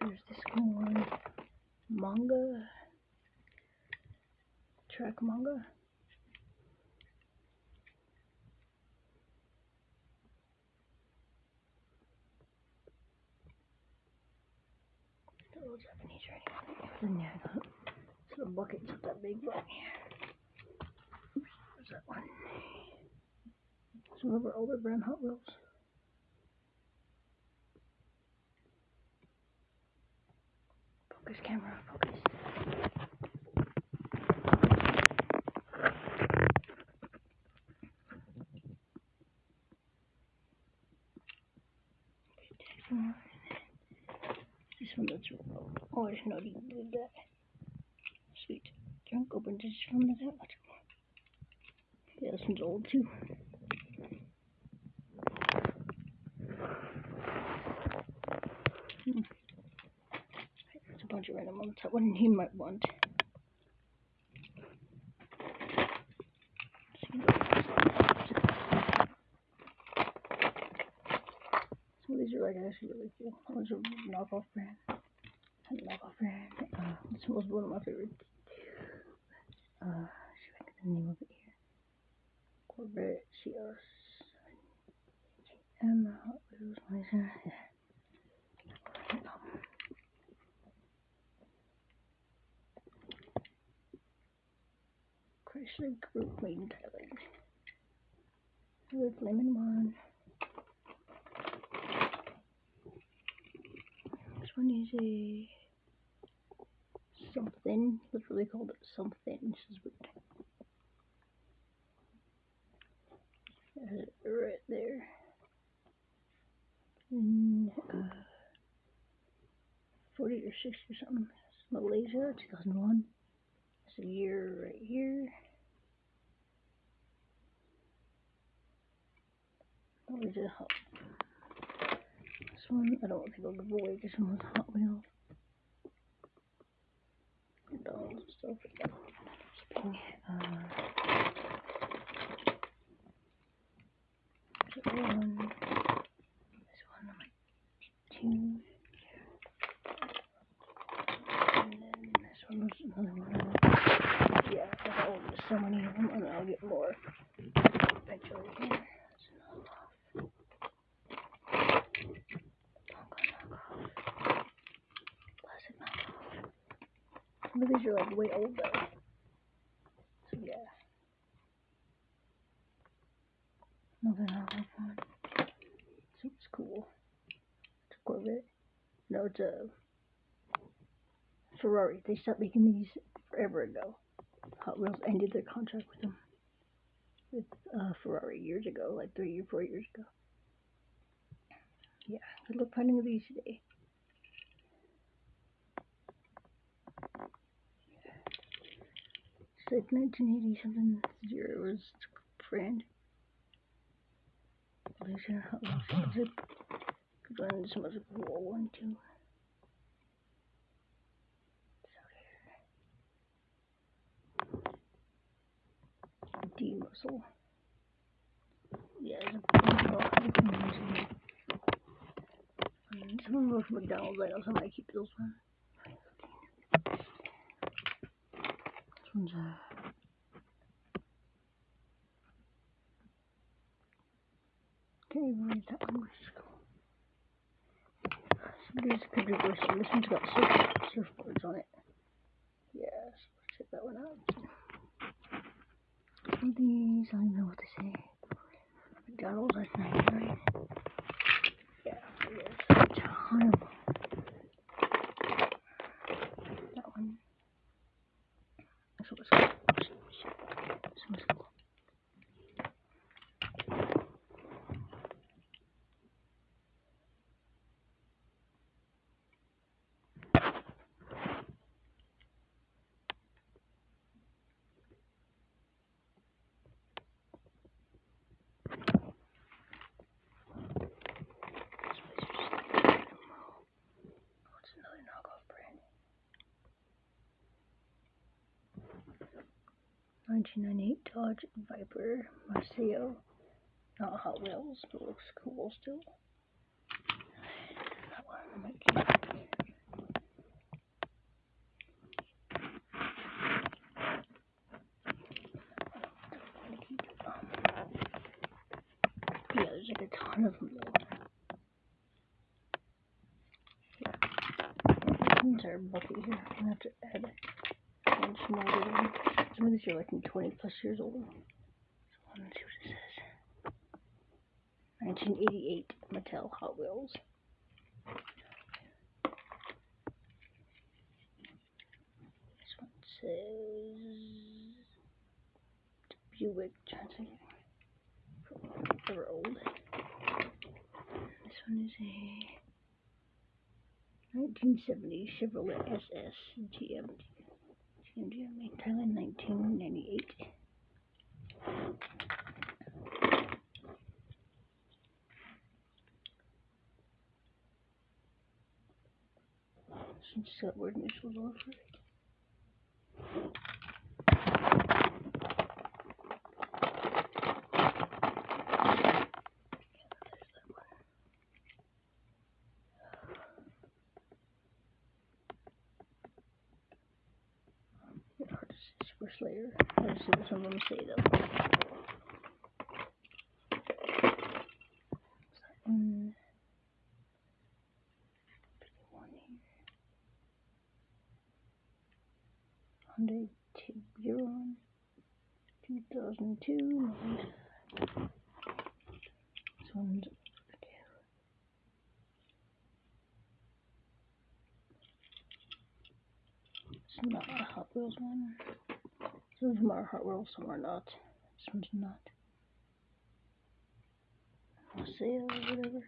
There's this one. Manga. Track manga. The Little Japanese. Then yeah, I got so the bucket's not that big, but Oops, there's that one. Some of our older brand Hot Wheels. Focus camera, focus. This one that's oh, I didn't know you did that. Sweet. Drunk open this from that much. Yeah, this one's old too. Hmm. There's a bunch of random ones. That one he might want. Some of these are like actually really cool. One's a knockoff brand. Knockoff brand. Uh, this was one of my favorites. Uh, if I get the name of it CR. And Hot Wheels. Yeah. Chrysler Group in Thailand. With lemon one. This one is a something. Literally called it something. This is weird. Right there. And, uh, 40 or 60 or something. It's Malaysia, 2001. It's a year right here. Malaysia Hot. This one, I don't want people to give away. This one was Hot Wheels. Dolls and stuff. Shipping. Uh, this one. This one, like two. And Yeah, I got so many of them, and I'll get more eventually knockoff. Some of these are like way old though. So yeah. Another knockoff one. So it's cool. It's a Corvette. No, it's a Ferrari. They stopped making these forever ago. Hot Wheels ended their contract with them. With uh, Ferrari years ago, like three or four years ago. Yeah, good luck finding these today. It's like 1980 something zero was brand. Malaysia Hot Wheels zip. Good one, this was a cool one too. Muscle. Yeah, it's a lot of information. Some of them are from McDonald's. I know somebody keep those ones. This one's a. Okay, where's that one? Where's it go? Somebody's could be worse. This one's got surf, surfboards on it. Yeah, so let's check that one out. These, I don't know what to say. McDonald's, that's 99. Yeah, there's a ton of them. That one. This one's cool. This 1998 Dodge Viper Maisto. Not Hot Wheels, but looks cool still. Yeah, there's like a ton of them though. Yeah. These are bucket here. I'm gonna have to add more to them. Some of these are like 20 plus years old. So let's see what it says. 1988 Mattel Hot Wheels. This one says Buick Transit. They're old. This one is a 1970 Chevrolet SS GM. GM made Thailand 1998. She just got weird initials all over it. Hard Super Slayer. To see what some of them say though. Hyundai Tiburon, 2002. This one's It's not a Hot Wheels one. Some of them are Hot Wheels, some are not. This one's not. Sale whatever.